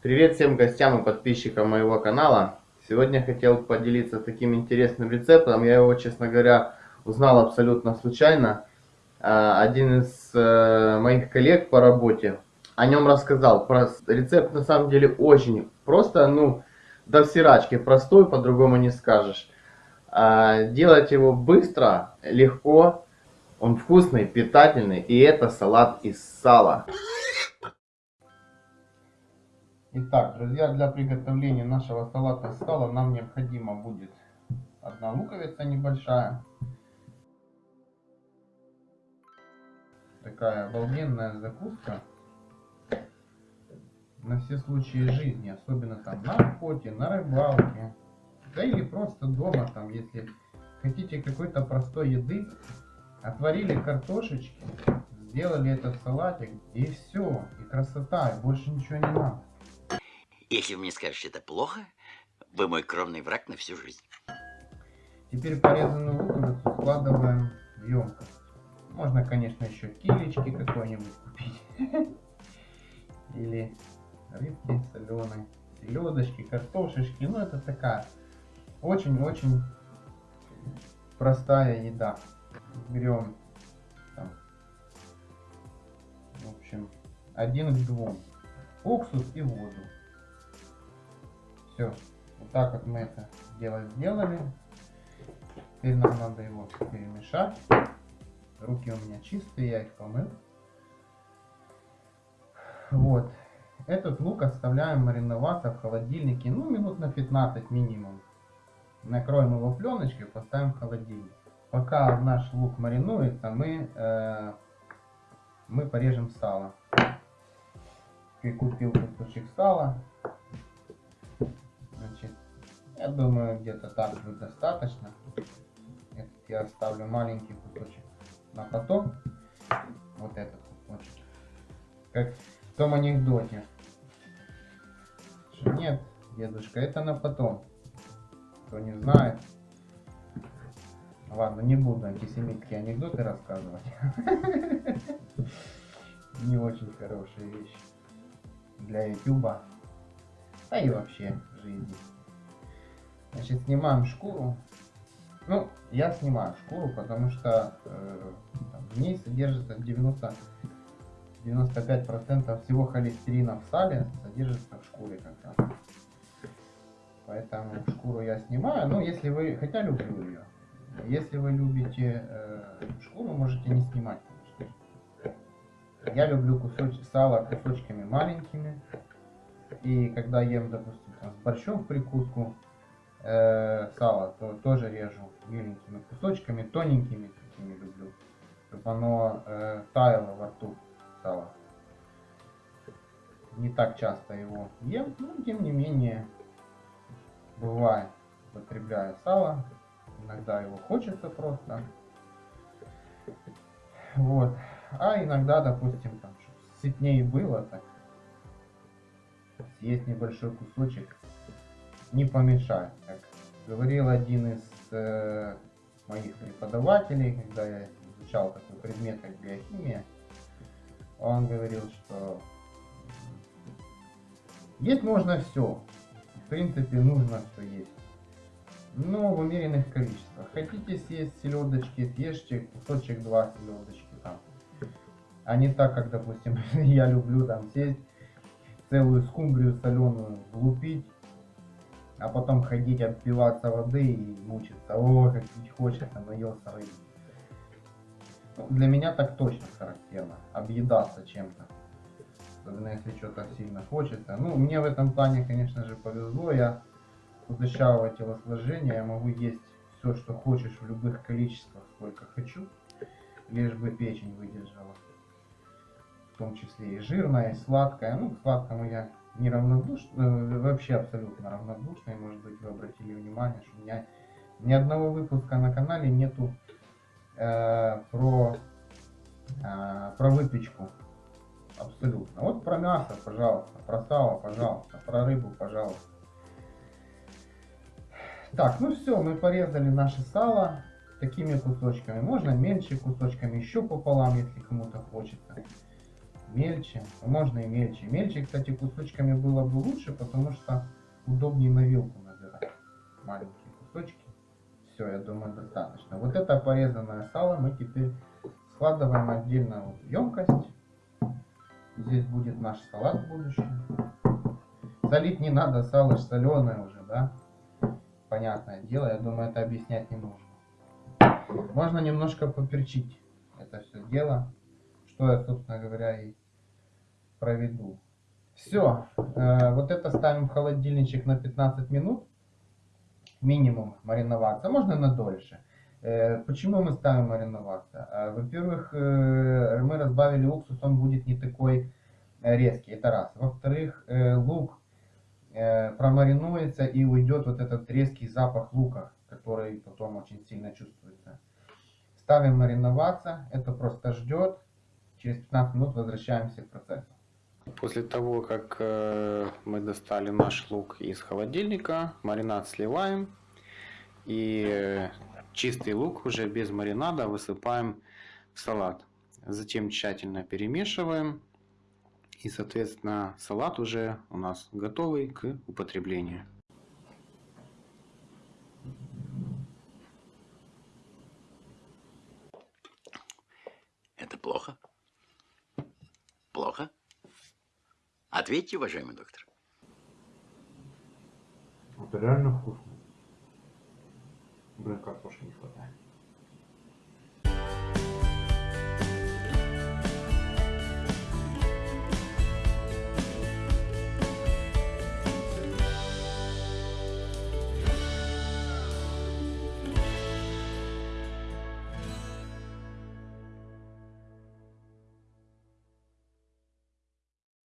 Привет всем гостям и подписчикам моего канала. Сегодня хотел поделиться таким интересным рецептом. Я его, честно говоря, узнал абсолютно случайно. А, один из э, моих коллег по работе о нем рассказал. Рецепт на самом деле очень просто, ну, до всирачки простой, по-другому не скажешь. А, делать его быстро, легко, он вкусный, питательный, и это салат из сала. Итак, друзья, для приготовления нашего салата из сала нам необходимо будет одна луковица небольшая. Такая обалденная закуска на все случаи жизни, особенно там на охоте, на рыбалке, да или просто дома, там, если хотите какой-то простой еды, отварили картошечки, сделали этот салатик, и все, и красота, и больше ничего не надо. Если вы мне скажете, это плохо, вы мой кровный враг на всю жизнь. Теперь порезанную луковицу складываем в емкость. Можно, конечно, еще килечки какой-нибудь купить. Или рыбки соленой, селедочки, картошечки. Ну, это такая очень-очень простая еда. Берем, там, в общем, один к двум. Уксус и воду. Все. Вот так вот мы это дело сделали. Теперь нам надо его перемешать. Руки у меня чистые, я их помыл. Вот. Этот лук оставляем мариноваться в холодильнике, ну, минут на 15 минимум. Накроем его пленочкой, поставим в холодильник. Пока наш лук маринуется, мы, э, мы порежем сало. Прикупил кусочек сала. Я думаю, где-то так будет достаточно. Этот я оставлю маленький кусочек на потом. Вот этот кусочек. Как в том анекдоте. Что нет, дедушка, это на потом. Кто не знает. Ладно, не буду антисемитские анекдоты рассказывать. Не очень хорошие вещи для ютуба. Да и вообще жизни. Значит, снимаем шкуру. Ну, я снимаю шкуру, потому что э, в ней содержится 90 95% всего холестерина в сале содержится в шкуре как раз. Поэтому шкуру я снимаю. Но если вы, хотя люблю ее. Если вы любите э, шкуру, можете не снимать, конечно. Я люблю кусочки сала кусочками маленькими. И когда ем, допустим, там, с борщом в прикуску э, сало, то тоже режу миленькими кусочками, тоненькими такими люблю. Чтобы оно э, таяло во рту сало. Не так часто его ем, но тем не менее бывает употребляю сало. Иногда его хочется просто. Вот. А иногда, допустим, там, сытнее было, так съесть небольшой кусочек не помешает. Как говорил один из э, моих преподавателей, когда я изучал такой предмет, как биохимия, он говорил, что есть можно все. В принципе, нужно все есть. Но в умеренных количествах. Хотите съесть селедочки, съешьте кусочек два селедочки там. А не так, как, допустим, я люблю там сесть целую скумбрию соленую влупить, а потом ходить отпиваться воды и мучиться. О, как пить хочется, наелся рыбы. Ну, для меня так точно характерно. Объедаться чем-то. Особенно если что-то сильно хочется. Ну, мне в этом плане, конечно же, повезло. Я худощавого телосложения. Я могу есть все, что хочешь в любых количествах, сколько хочу. Лишь бы печень выдержала. В том числе и жирная, и сладкая. Ну, к сладкому я не равнодушный, э, вообще абсолютно равнодушный. Может быть, вы обратили внимание, что у меня ни одного выпуска на канале нету э, про, э, про выпечку. Абсолютно. Вот про мясо, пожалуйста, про сало, пожалуйста, про рыбу, пожалуйста. Так, ну все, мы порезали наше сало такими кусочками. Можно меньше кусочками, еще пополам, если кому-то хочется. Мельче. Можно и мельче. Мельче, кстати, кусочками было бы лучше, потому что удобнее на вилку набирать. Маленькие кусочки. Все, я думаю, достаточно. Вот это порезанное сало мы теперь складываем отдельно вот в емкость. Здесь будет наш салат в будущем. Солить не надо, сало ж соленое уже, да? Понятное дело, я думаю, это объяснять не нужно. Можно немножко поперчить это все дело, что я, собственно говоря, и проведу. Все, вот это ставим в холодильничек на 15 минут, минимум мариноваться, можно на дольше. Э, Почему мы ставим мариноваться? Э, Во-первых, э, мы разбавили уксус, он будет не такой э, резкий, это раз. Во-вторых, э, лук э, промаринуется и уйдет вот этот резкий запах лука, который потом очень сильно чувствуется. Ставим мариноваться, это просто ждет. Через 15 минут возвращаемся к процессу. После того, как э, мы достали наш лук из холодильника, маринад сливаем. И э, чистый лук уже без маринада высыпаем в салат. Затем тщательно перемешиваем. И, соответственно, салат уже у нас готовый к употреблению. Это плохо? Плохо? Ответьте, уважаемый доктор. Это реально вкусно. Блин, картошки не хватает.